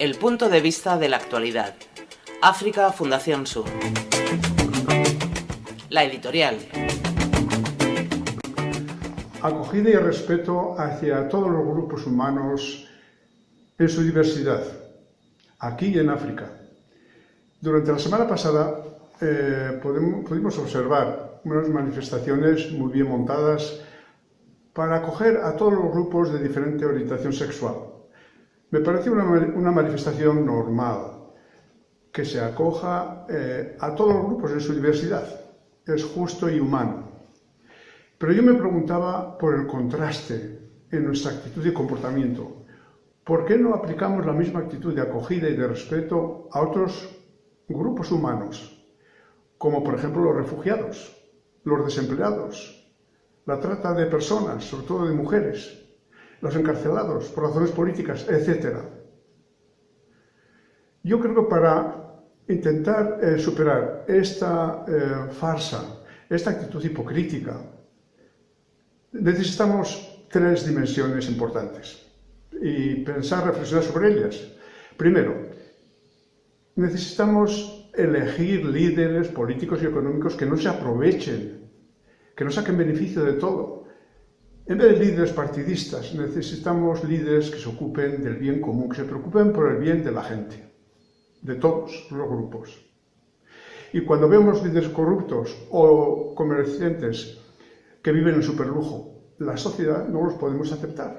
El punto de vista de la actualidad. África Fundación Sur. La editorial. Acogida y respeto hacia todos los grupos humanos en su diversidad, aquí y en África. Durante la semana pasada eh, pudimos observar unas manifestaciones muy bien montadas para acoger a todos los grupos de diferente orientación sexual. Me parece una, manifestación normal, que se acoja eh, a todos los grupos en su diversidad. Es justo y humano. Pero yo me preguntaba por el contraste en nuestra actitud y comportamiento. ¿Por qué no aplicamos la misma actitud de acogida y de respeto a otros grupos humanos, como por ejemplo los refugiados, los desempleados, la trata de personas, sobre todo de mujeres, los encarcelados por razones políticas, etc. Yo creo que para intentar eh, superar esta eh, farsa, esta actitud hipocrítica, necesitamos tres dimensiones importantes y pensar, reflexionar sobre ellas. Primero, necesitamos elegir líderes políticos y económicos que no se aprovechen que no saquen beneficio de todo. En vez de líderes partidistas, necesitamos líderes que se ocupen del bien común, que se preocupen por el bien de la gente, de todos los grupos. Y cuando vemos líderes corruptos o comerciantes que viven en superlujo, la sociedad no los podemos aceptar.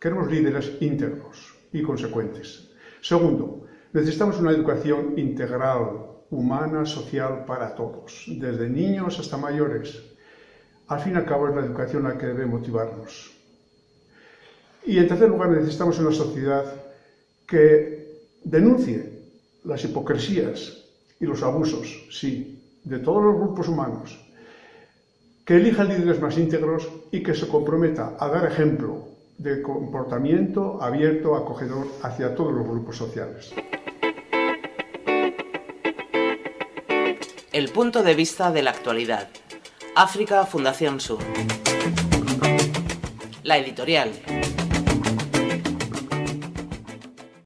Queremos líderes íntegros y consecuentes. Segundo, necesitamos una educación integral, humana, social para todos, desde niños hasta mayores, al fin y al cabo es la educación la que debe motivarnos. Y en tercer lugar necesitamos una sociedad que denuncie las hipocresías y los abusos, sí, de todos los grupos humanos, que elija líderes más íntegros y que se comprometa a dar ejemplo de comportamiento abierto, acogedor hacia todos los grupos sociales. El punto de vista de la actualidad. África Fundación Sur. La editorial.